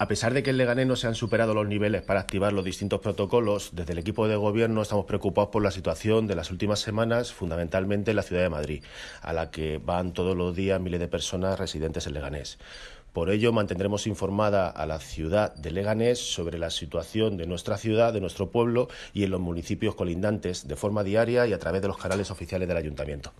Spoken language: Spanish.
A pesar de que en Leganés no se han superado los niveles para activar los distintos protocolos, desde el equipo de gobierno estamos preocupados por la situación de las últimas semanas, fundamentalmente en la ciudad de Madrid, a la que van todos los días miles de personas residentes en Leganés. Por ello, mantendremos informada a la ciudad de Leganés sobre la situación de nuestra ciudad, de nuestro pueblo y en los municipios colindantes de forma diaria y a través de los canales oficiales del Ayuntamiento.